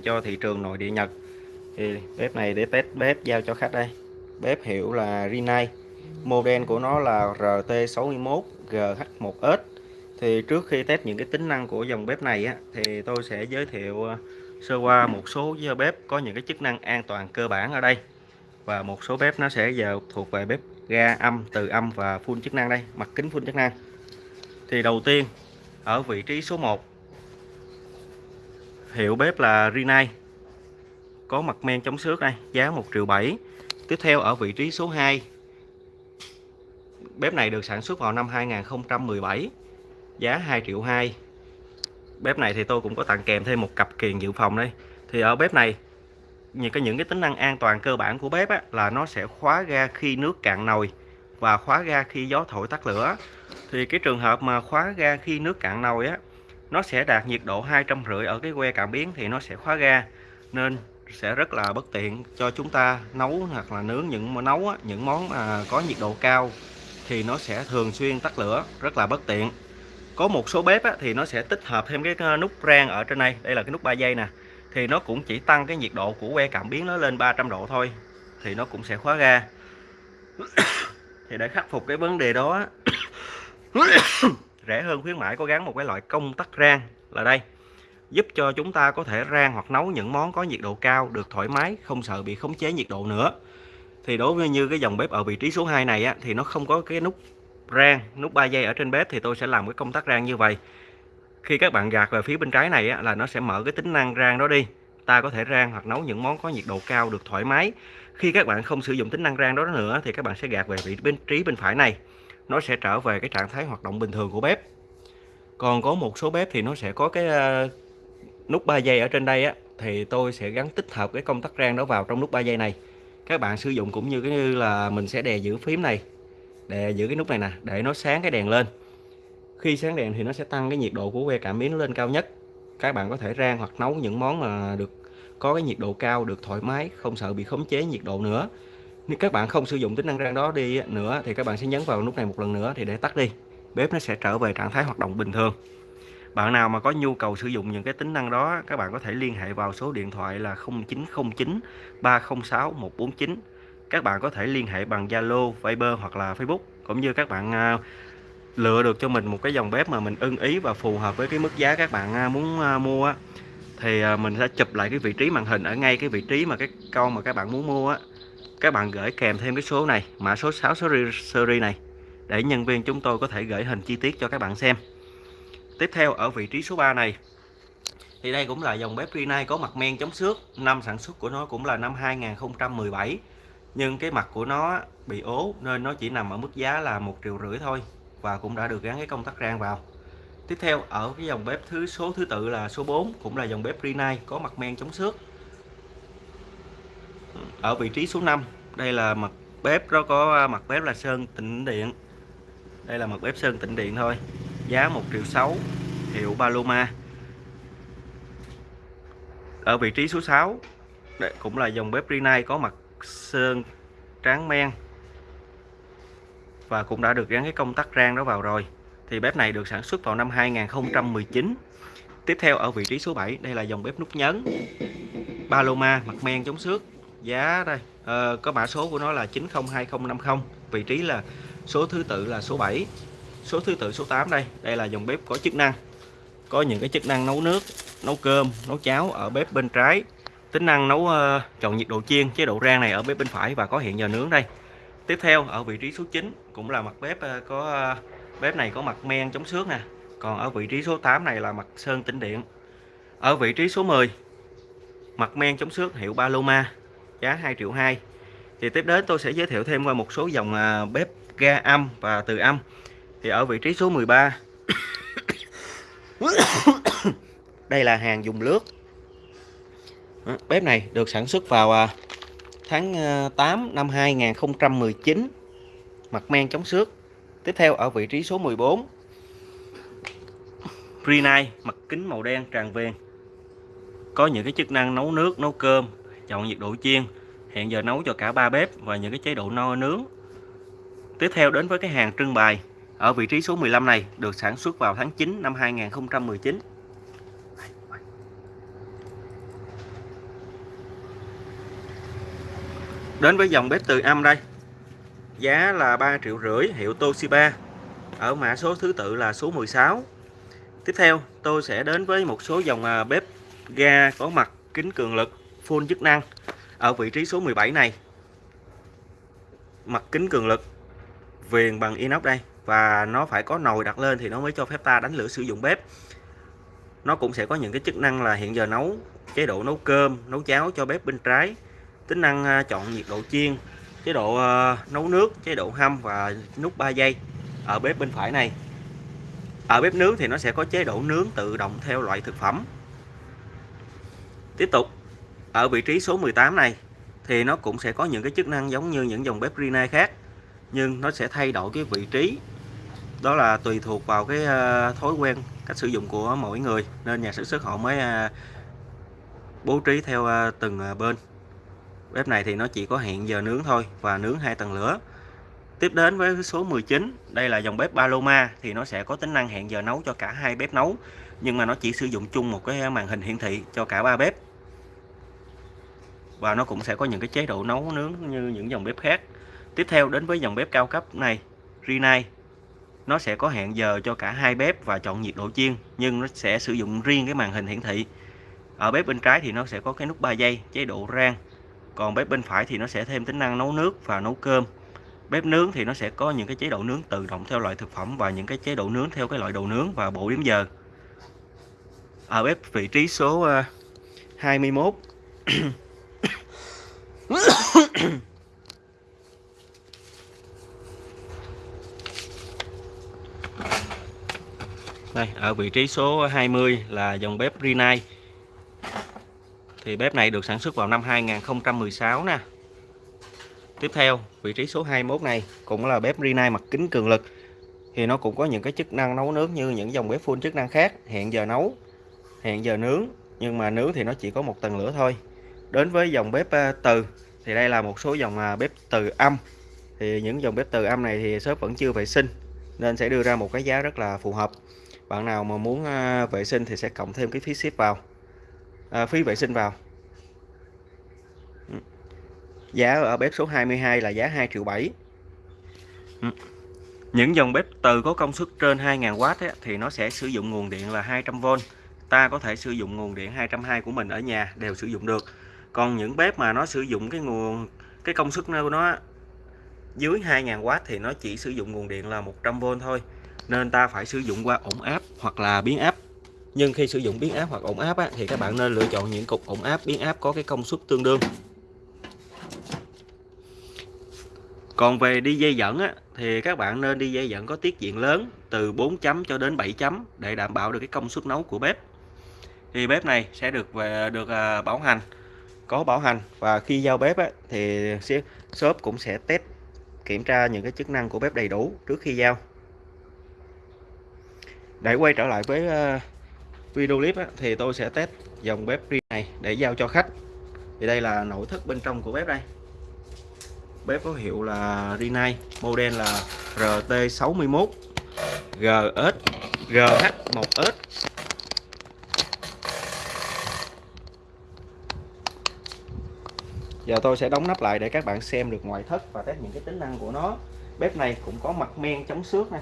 cho thị trường nội địa Nhật. Thì bếp này để test bếp giao cho khách đây. Bếp hiệu là Rinnai. Model của nó là RT61 GH1S thì trước khi test những cái tính năng của dòng bếp này á, thì tôi sẽ giới thiệu ờ, sơ qua một số bếp có những cái chức năng an toàn cơ bản ở đây. Và một số bếp nó sẽ giờ thuộc về bếp ga âm từ âm và full chức năng đây mặt kính full chức năng. Thì đầu tiên ở vị trí số 1 hiệu bếp là Rinnai có mặt men chống xước đây giá 1 triệu 7 tiếp theo ở vị trí số 2 bếp này được sản xuất vào năm 2017 giá 2 triệu 2 bếp này thì tôi cũng có tặng kèm thêm một cặp kiềng dự phòng đây. Thì ở bếp này những cái những cái tính năng an toàn cơ bản của bếp á, là nó sẽ khóa ga khi nước cạn nồi và khóa ga khi gió thổi tắt lửa. Thì cái trường hợp mà khóa ga khi nước cạn nồi á nó sẽ đạt nhiệt độ hai trăm rưỡi ở cái que cảm biến thì nó sẽ khóa ga. Nên sẽ rất là bất tiện cho chúng ta nấu hoặc là nướng những món nấu những món mà có nhiệt độ cao thì nó sẽ thường xuyên tắt lửa rất là bất tiện. Có một số bếp á, thì nó sẽ tích hợp thêm cái ờ, nút rang ở trên đây đây là cái nút 3 giây nè thì nó cũng chỉ tăng cái nhiệt độ của que cảm biến nó lên 300 độ thôi thì nó cũng sẽ khóa ga. Thì để khắc phục cái vấn đề đó rẻ hơn khuyến mãi có gắn một cái loại công tắc rang là đây. Giúp cho chúng ta có thể rang hoặc nấu những món có nhiệt độ cao được thoải mái không sợ bị khống chế nhiệt độ nữa. Thì đối với như cái dòng bếp ở vị trí số 2 này á, thì nó không có cái nút rang nút 3 giây ở trên bếp thì tôi sẽ làm cái công tắc rang như vậy. Khi các bạn gạt về phía bên trái này á, là nó sẽ mở cái tính năng rang đó đi. Ta có thể rang hoặc nấu những món có nhiệt độ cao được thoải mái. Khi các bạn không sử dụng tính năng rang đó nữa thì các bạn sẽ gạt về vị bên trí bên phải này nó sẽ trở về cái trạng thái hoạt động bình thường của bếp. Còn có một số bếp thì nó sẽ có cái ờ, nút 3 giây ở trên đây á, thì tôi sẽ gắn tích hợp cái công tắc rang đó vào trong nút 3 giây này. Các bạn sử dụng cũng như cái như là mình sẽ đè giữ phím này, đè giữ cái nút này nè, để nó sáng cái đèn lên. Khi sáng đèn thì nó sẽ tăng cái nhiệt độ của que cảm biến lên cao nhất. Các bạn có thể rang hoặc nấu những món mà được, có cái nhiệt độ cao, được thoải mái, không sợ bị khống chế nhiệt độ nữa nếu các bạn không sử dụng tính năng rang đó đi nữa thì các bạn sẽ nhấn vào nút này một lần nữa thì để tắt đi. Bếp nó sẽ trở về trạng thái hoạt động bình thường. Bạn nào mà có nhu cầu sử dụng những cái tính năng đó các bạn có thể liên hệ vào số điện thoại là 0909 306 149 các bạn có thể liên hệ bằng Zalo, Viber hoặc là Facebook cũng như các bạn à, lựa được cho mình một cái dòng bếp mà mình ưng ý và phù hợp với cái mức giá các bạn à, muốn à, mua thì mình sẽ chụp lại cái vị trí màn hình ở ngay cái vị trí mà cái con mà các bạn muốn mua á các bạn gửi kèm thêm cái số này, mã số 6 series này, để nhân viên chúng tôi có thể gửi hình chi tiết cho các bạn xem. Tiếp theo, ở vị trí số 3 này, thì đây cũng là dòng bếp Rinnai có mặt men chống xước. Năm sản xuất của nó cũng là năm 2017 nhưng cái mặt của nó bị ố, nên nó chỉ nằm ở mức giá là một triệu rưỡi thôi, và cũng đã được gắn cái công tắc rang vào. Tiếp theo, ở cái dòng bếp thứ, số thứ tự là số 4 cũng là dòng bếp Rinnai có mặt men chống xước ở vị trí số 5 đây là mặt bếp nó có à, mặt bếp là sơn tịnh điện. Đây là mặt bếp sơn tịnh điện thôi. Giá 1 triệu 6 hiệu Paloma. Ở vị trí số 6 đây cũng là dòng bếp Rinnai có mặt sơn tráng men. Và cũng đã được gắn cái công tắc rang đó vào rồi. Thì bếp này được sản xuất vào năm 2019 tiếp theo ở vị trí số 7 đây là dòng bếp nút nhấn. Paloma, mặt men chống xước giá đây. À, có mã số của nó là 902050 vị trí là số thứ tự là số 7 số thứ tự số 8 đây. Đây là dòng bếp có chức năng. Có những cái chức năng nấu nước nấu cơm nấu cháo ở bếp bên trái. Tính năng nấu uh, chọn nhiệt độ chiên chế độ rang này ở bếp bên phải và có hiện giờ nướng đây. Tiếp theo ở vị trí số 9 cũng là mặt bếp uh, có uh, bếp này có mặt men chống xước nè. Còn ở vị trí số 8 này là mặt sơn tĩnh điện. Ở vị trí số 10 mặt men chống xước hiệu Paloma giá 2 triệu 2 thì tiếp đến tôi sẽ giới thiệu thêm qua một số dòng à, bếp ga âm và từ âm. Thì ở vị trí số 13 đây là hàng dùng lướt. Bếp này được sản xuất vào à, tháng à, 8 năm 2019 mặt men chống xước. Tiếp theo ở vị trí số 14 Rinnai mặt kính màu đen tràn viền có những cái chức năng nấu nước, nấu cơm chọn nhiệt độ chiên, hẹn giờ nấu cho cả ba bếp và những cái chế độ no nướng. Tiếp theo đến với cái hàng trưng bày, ở vị trí số 15 này được sản xuất vào tháng 9 năm 2019 đến với dòng bếp từ âm đây, giá là 3 triệu rưỡi hiệu Toshiba, ở mã số thứ tự là số 16 tiếp theo, tôi sẽ đến với một số dòng à, bếp ga có mặt kính cường lực full chức năng ở vị trí số 17 này. Mặt kính cường lực, viền bằng inox đây, và nó phải có nồi đặt lên thì nó mới cho phép ta đánh lửa sử dụng bếp. Nó cũng sẽ có những cái chức năng là hiện giờ nấu chế độ nấu cơm, nấu cháo cho bếp bên trái, tính năng à, chọn nhiệt độ chiên, chế độ à, nấu nước, chế độ hâm và nút 3 giây ở bếp bên phải này. Ở bếp nướng thì nó sẽ có chế độ nướng tự động theo loại thực phẩm. Tiếp tục ở vị trí số 18 này, thì nó cũng sẽ có những cái chức năng giống như những dòng bếp Rina khác, nhưng nó sẽ thay đổi cái vị trí. Đó là tùy thuộc vào cái ờ, thói quen, cách sử dụng của mỗi người, nên nhà sản xuất họ mới ờ, bố trí theo ờ, từng bên. Bếp này thì nó chỉ có hẹn giờ nướng thôi và nướng hai tầng lửa. Tiếp đến với số 19 đây là dòng bếp Paloma, thì nó sẽ có tính năng hẹn giờ nấu cho cả hai bếp nấu, nhưng mà nó chỉ sử dụng chung một cái màn hình hiển thị cho cả ba bếp và nó cũng sẽ có những cái chế độ nấu nướng như những dòng bếp khác. Tiếp theo đến với dòng bếp cao cấp này, Rinnai. Nó sẽ có hẹn giờ cho cả hai bếp và chọn nhiệt độ chiên, nhưng nó sẽ sử dụng riêng cái màn hình hiển thị. Ở bếp bên trái thì nó sẽ có cái nút 3 giây chế độ rang. Còn bếp bên phải thì nó sẽ thêm tính năng nấu nước và nấu cơm. Bếp nướng thì nó sẽ có những cái chế độ nướng tự động theo loại thực phẩm và những cái chế độ nướng theo cái loại đồ nướng và bộ điểm giờ. Ở bếp vị trí số ờ, 21 Đây, ở vị trí số 20 là dòng bếp Rinnai thì bếp này được sản xuất vào năm 2016 nè. Tiếp theo vị trí số 21 này cũng là bếp Rinnai mặt kính cường lực. Thì nó cũng có những cái chức năng nấu nướng như những dòng bếp full chức năng khác hẹn giờ nấu hẹn giờ nướng. Nhưng mà nướng thì nó chỉ có một tầng lửa thôi đến với dòng bếp ờ, từ. Thì đây là một số dòng ờ, bếp từ âm. Thì những dòng bếp từ âm này thì shop vẫn chưa vệ sinh nên sẽ đưa ra một cái giá rất là phù hợp. Bạn nào mà muốn ờ, vệ sinh thì sẽ cộng thêm cái phí ship vào. À, phí vệ sinh vào. Ừ. Giá ở bếp số 22 là giá 2 triệu 7 ừ. những dòng bếp từ có công suất trên 2.000W ấy, thì nó sẽ sử dụng nguồn điện là 200V ta có thể sử dụng nguồn điện 220 của mình ở nhà đều sử dụng được còn những bếp mà nó sử dụng cái nguồn cái công suất của nó dưới 2000W thì nó chỉ sử dụng nguồn điện là 100V thôi. Nên ta phải sử dụng qua ổn áp hoặc là biến áp. Nhưng khi sử dụng biến áp hoặc ổn áp á, thì các bạn nên lựa chọn những cục ổn áp biến áp có cái công suất tương đương. Còn về đi dây dẫn á, thì các bạn nên đi dây dẫn có tiết diện lớn từ 4 chấm cho đến 7 chấm để đảm bảo được cái công suất nấu của bếp. Thì bếp này sẽ được về được à, bảo hành có bảo hành. Và khi giao bếp á, thì shop cũng sẽ test kiểm tra những cái chức năng của bếp đầy đủ trước khi giao. Để quay trở lại với ờ, video clip á, thì tôi sẽ test dòng bếp riêng này để giao cho khách. Thì đây là nội thất bên trong của bếp đây. Bếp có hiệu là Rinnai model là RT61 GS GH1S giờ tôi sẽ đóng nắp lại để các bạn xem được ngoại thất và test những cái tính năng của nó. Bếp này cũng có mặt men chống xước nè.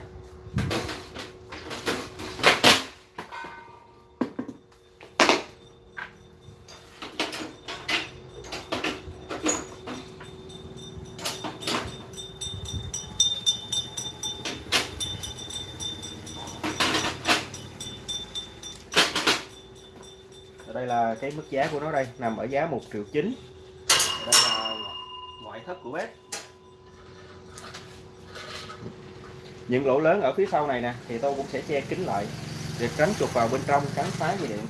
Đây là cái mức giá của nó đây, nằm ở giá 1 triệu 9 đây là ngoại thất của bếp. Những lỗ lớn ở phía sau này nè, thì tôi cũng sẽ che kín lại để tránh chuột vào bên trong cắn phá dây điện.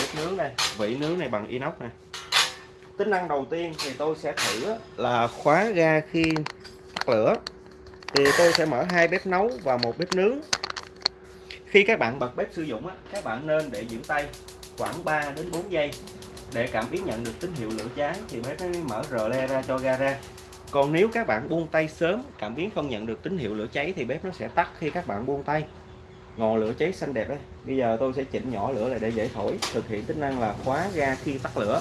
Bếp nướng đây, vỉ nướng này bằng inox nè tính năng đầu tiên thì tôi sẽ thử là khóa ga khi tắt lửa. Thì tôi sẽ mở hai bếp nấu và một bếp nướng. Khi các bạn bật bếp sử dụng các bạn nên để giữ tay khoảng 3 đến 4 giây để cảm biến nhận được tín hiệu lửa cháy thì bếp mới mở rờ le ra cho ga ra. Còn nếu các bạn buông tay sớm, cảm biến không nhận được tín hiệu lửa cháy thì bếp nó sẽ tắt khi các bạn buông tay. Ngọn lửa cháy xanh đẹp đấy bây giờ tôi sẽ chỉnh nhỏ lửa lại để dễ thổi, thực hiện tính năng là khóa ga khi tắt lửa.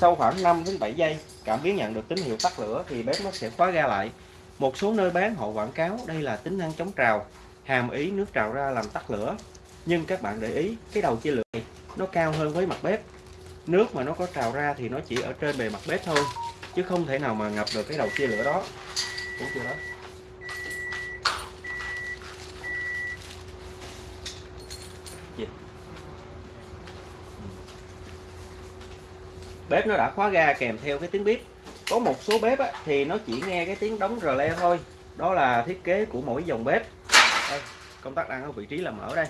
Sau khoảng 5 đến 7 giây, cảm biến nhận được tín hiệu tắt lửa thì bếp nó sẽ khóa ga lại. Một số nơi bán họ quảng cáo đây là tính năng chống trào, hàm ý nước trào ra làm tắt lửa. Nhưng các bạn để ý, cái đầu chia lửa này nó cao hơn với mặt bếp. Nước mà nó có trào ra thì nó chỉ ở trên bề mặt bếp thôi, chứ không thể nào mà ngập được cái đầu chia lửa đó. Đúng chưa đó? Bếp nó đã khóa ga kèm theo cái tiếng bếp có một số bếp á, thì nó chỉ nghe cái tiếng đóng rờ le thôi. Đó là thiết kế của mỗi dòng bếp. Đây, công tắc đang ở vị trí là mở đây.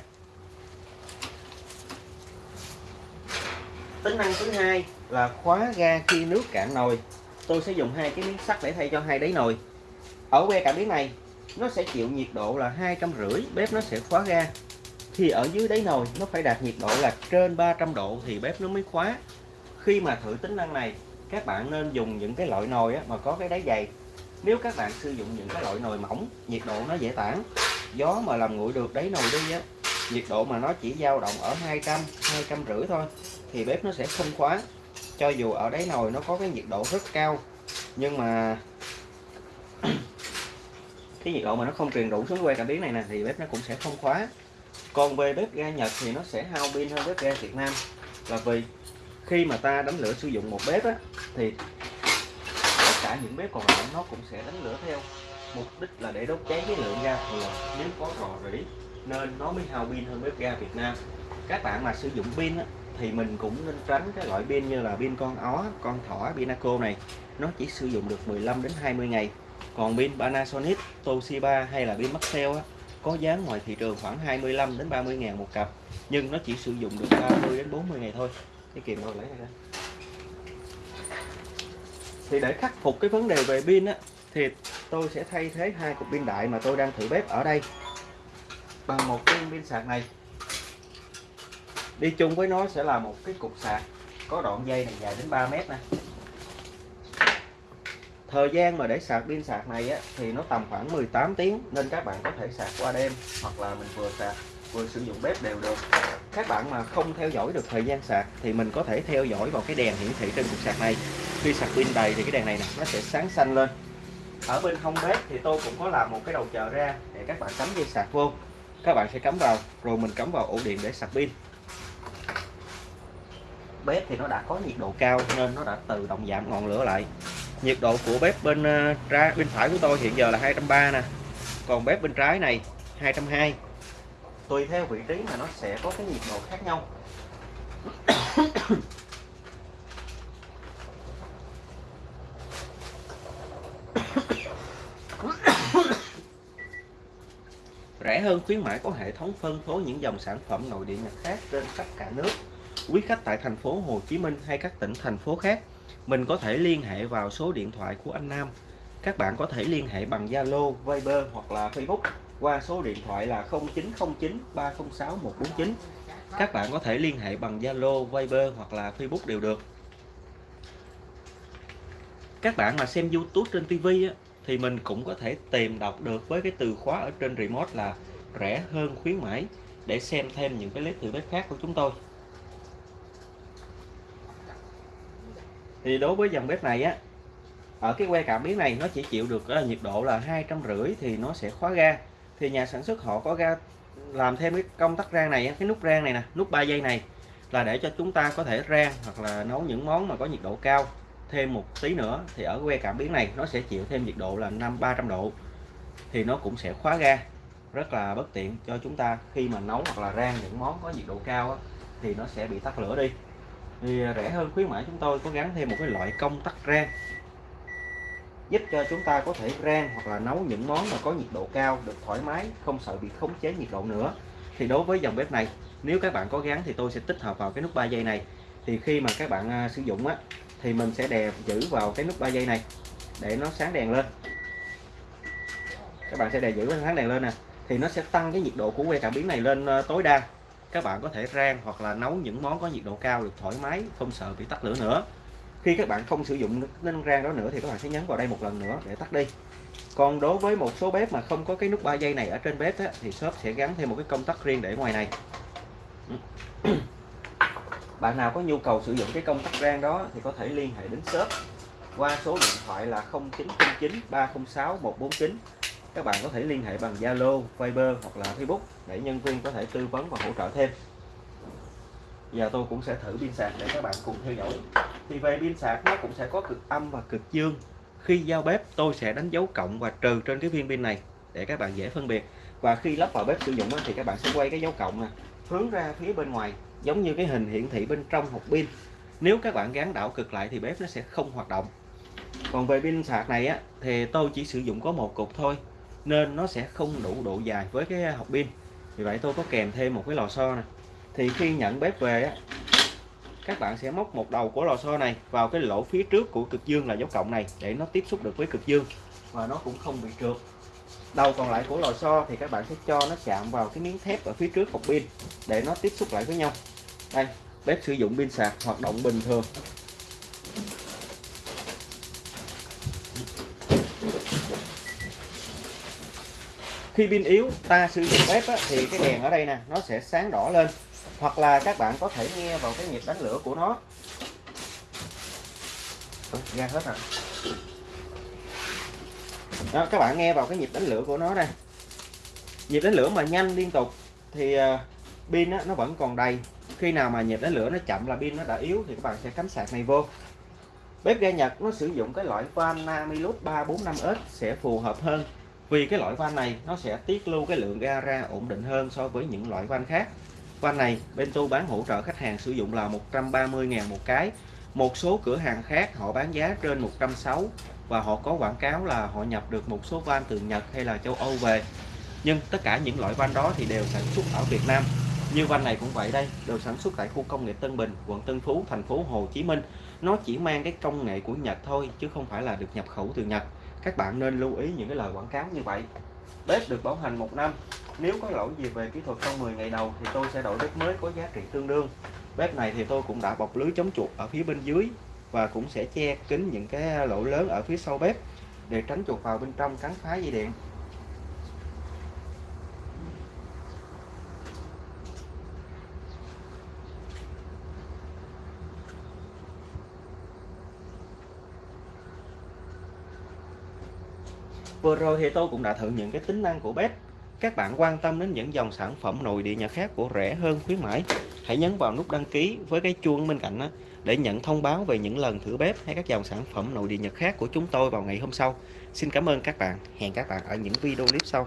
Tính năng thứ hai là khóa ga khi nước cạn nồi. Tôi sẽ dùng hai cái miếng sắt để thay cho hai đáy nồi. Ở que cảm biến này nó sẽ chịu nhiệt độ là hai trăm rưỡi bếp nó sẽ khóa ga. Thì ở dưới đáy nồi nó phải đạt nhiệt độ là trên 300 độ thì bếp nó mới khóa khi mà thử tính năng này, các bạn nên dùng những cái loại nồi mà có cái đáy dày. Nếu các bạn sử dụng những cái loại nồi mỏng, nhiệt độ nó dễ tản. Gió mà làm nguội được đáy nồi đi á, nhiệt độ mà nó chỉ dao động ở 200 200 rưỡi thôi, thì bếp nó sẽ không khóa cho dù ở đáy nồi nó có cái nhiệt độ rất cao, nhưng mà cái nhiệt độ mà nó không truyền đủ xuống que cảm biến này nè, thì bếp nó cũng sẽ không khóa còn về bếp ga Nhật thì nó sẽ hao pin hơn bếp ga Việt Nam. Là vì khi mà ta đánh lửa sử dụng một bếp á, thì tất cả những bếp còn lại nó cũng sẽ đánh lửa theo. Mục đích là để đốt cháy cái lượng ga thừa nếu có rò rỉ nên nó mới hao pin hơn bếp ga Việt Nam. Các bạn mà sử dụng pin á, thì mình cũng nên tránh cái loại pin như là pin con ó, con thỏ, Pinaco này. Nó chỉ sử dụng được 15 đến 20 ngày. Còn pin Panasonic, Toshiba hay là pin Maxell á, có giá ngoài thị trường khoảng 25 đến 30 ngàn một cặp. Nhưng nó chỉ sử dụng được 30 đến 40 ngày thôi cái kìm rồi lấy ra. Thì để khắc phục cái vấn đề về pin á thì tôi sẽ thay thế hai cục pin đại mà tôi đang thử bếp ở đây. Bằng một cái pin sạc này. Đi chung với nó sẽ là một cái cục sạc có đoạn dây này dài đến 3 mét nè. Thời gian mà để sạc pin sạc này á, thì nó tầm khoảng 18 tiếng nên các bạn có thể sạc qua đêm hoặc là mình vừa sạc vừa sử dụng bếp đều được. Các bạn mà không theo dõi được thời gian sạc thì mình có thể theo dõi vào cái đèn hiển thị trên cục sạc này. Khi sạc pin đầy thì cái đèn này nè, nó sẽ sáng xanh lên. Ở bên hông bếp thì tôi cũng có làm một cái đầu chờ ra để các bạn cắm dây sạc vô. Các bạn sẽ cắm vào, rồi mình cắm vào ổ điện để sạc pin. Bếp thì nó đã có nhiệt độ cao nên nó đã tự động giảm ngọn lửa lại. Nhiệt độ của bếp bên ờ, ra, bên phải của tôi hiện giờ là 230 nè. Còn bếp bên trái này 220 tùy theo vị trí mà nó sẽ có cái nhiệt độ khác nhau. Rẻ hơn khuyến mãi có hệ thống phân phối những dòng sản phẩm nội địa Nhật khác trên khắp cả nước, quý khách tại thành phố Hồ Chí Minh hay các tỉnh thành phố khác. Mình có thể liên hệ vào số điện thoại của anh Nam các bạn có thể liên hệ bằng Zalo, Viber hoặc là Facebook qua số điện thoại là 0909 306 149 các bạn có thể liên hệ bằng Zalo, Viber hoặc là Facebook đều được. Các bạn mà xem YouTube trên TV á, thì mình cũng có thể tìm đọc được với cái từ khóa ở trên remote là rẻ hơn khuyến mãi để xem thêm những cái clip thử bếp khác của chúng tôi. Thì đối với dòng bếp này á ở cái que cảm biến này nó chỉ chịu được uh, nhiệt độ là hai trăm rưỡi thì nó sẽ khóa ga. Thì nhà sản xuất họ có ra làm thêm cái công tắc rang này cái nút rang này nè nút 3 giây này là để cho chúng ta có thể rang hoặc là nấu những món mà có nhiệt độ cao thêm một tí nữa. Thì ở que cảm biến này nó sẽ chịu thêm nhiệt độ là năm 300 độ thì nó cũng sẽ khóa ga. Rất là bất tiện cho chúng ta khi mà nấu hoặc là rang những món có nhiệt độ cao á, thì nó sẽ bị tắt lửa đi. Thì ờ, rẻ hơn khuyến mãi chúng tôi có gắn thêm một cái loại công tắc rang giúp cho chúng ta có thể rang hoặc là nấu những món mà có nhiệt độ cao, được thoải mái, không sợ bị khống chế nhiệt độ nữa. Thì đối với dòng bếp này, nếu các bạn có gắn thì tôi sẽ tích hợp vào cái nút 3 giây này. Thì khi mà các bạn à, sử dụng á, thì mình sẽ đè giữ vào cái nút 3 giây này để nó sáng đèn lên. Các bạn sẽ đè giữ sáng đèn lên nè. Thì nó sẽ tăng cái nhiệt độ của que cảm biến này lên à, tối đa. Các bạn có thể rang hoặc là nấu những món có nhiệt độ cao, được thoải mái, không sợ bị tắt lửa nữa khi các bạn không sử dụng nến rang đó nữa thì các bạn sẽ nhấn vào đây một lần nữa để tắt đi. Còn đối với một số bếp mà không có cái nút 3 giây này ở trên bếp đó, thì shop sẽ gắn thêm một cái công tắc riêng để ngoài này. Bạn nào có nhu cầu sử dụng cái công tắc rang đó thì có thể liên hệ đến shop qua số điện thoại là 0909 306 149 các bạn có thể liên hệ bằng Zalo, Viber hoặc là Facebook để nhân viên có thể tư vấn và hỗ trợ thêm giờ tôi cũng sẽ thử pin sạc để các bạn cùng theo dõi. Thì về pin sạc nó cũng sẽ có cực âm và cực dương. Khi giao bếp, tôi sẽ đánh dấu cộng và trừ trên cái viên pin này để các bạn dễ phân biệt. Và khi lắp vào bếp sử dụng thì các bạn sẽ quay cái dấu cộng nè, hướng ra phía bên ngoài, giống như cái hình hiển thị bên trong hộp pin. Nếu các bạn gắn đảo cực lại thì bếp nó sẽ không hoạt động. Còn về pin sạc này á, thì tôi chỉ sử dụng có một cục thôi, nên nó sẽ không đủ độ dài với cái hộp pin. Vì vậy tôi có kèm thêm một cái lò xo nè thì khi nhận bếp về á các bạn sẽ móc một đầu của lò xo này vào cái lỗ phía trước của cực dương là dấu cộng này để nó tiếp xúc được với cực dương và nó cũng không bị trượt. Đầu còn lại của lò xo thì các bạn sẽ cho nó chạm vào cái miếng thép ở phía trước cục pin để nó tiếp xúc lại với nhau. Đây bếp sử dụng pin sạc hoạt động bình thường. Khi pin yếu ta sử dụng bếp á, thì cái đèn ở đây nè nó sẽ sáng đỏ lên hoặc là các bạn có thể nghe vào cái nhịp đánh lửa của nó. Ừ, ra hết rồi. Đó, các bạn nghe vào cái nhịp đánh lửa của nó đây. Nhịp đánh lửa mà nhanh liên tục thì uh, pin nó vẫn còn đầy. Khi nào mà nhịp đánh lửa nó chậm là pin nó đã yếu thì các bạn sẽ cắm sạc này vô. Bếp ga Nhật nó sử dụng cái loại van Namilus 345S sẽ phù hợp hơn. Vì cái loại van này nó sẽ tiết lưu cái lượng ga ra ổn định hơn so với những loại van khác van này, bên tôi bán hỗ trợ khách hàng sử dụng là 130.000 một cái. Một số cửa hàng khác họ bán giá trên 160 và họ có quảng cáo là họ nhập được một số van từ Nhật hay là châu Âu về. Nhưng tất cả những loại van đó thì đều sản xuất ở Việt Nam. Như van này cũng vậy đây, đều sản xuất tại khu công nghiệp Tân Bình, quận Tân Phú, thành phố Hồ Chí Minh. Nó chỉ mang cái công nghệ của Nhật thôi, chứ không phải là được nhập khẩu từ Nhật. Các bạn nên lưu ý những cái lời quảng cáo như vậy. Bếp được bảo hành một năm nếu có lỗi gì về kỹ thuật trong 10 ngày đầu thì tôi sẽ đổi bếp mới có giá trị tương đương bếp này thì tôi cũng đã bọc lưới chống chuột ở phía bên dưới và cũng sẽ che kín những cái lỗ lớn ở phía sau bếp để tránh chuột vào bên trong cắn phá dây điện Vừa rồi thì tôi cũng đã thử những cái tính năng của bếp. Các bạn quan tâm đến những dòng sản phẩm nội địa Nhật khác của rẻ hơn khuyến mãi, hãy nhấn vào nút đăng ký với cái chuông bên cạnh đó để nhận thông báo về những lần thử bếp hay các dòng sản phẩm nội địa Nhật khác của chúng tôi vào ngày hôm sau. Xin cảm ơn các bạn. Hẹn các bạn ở những video clip sau.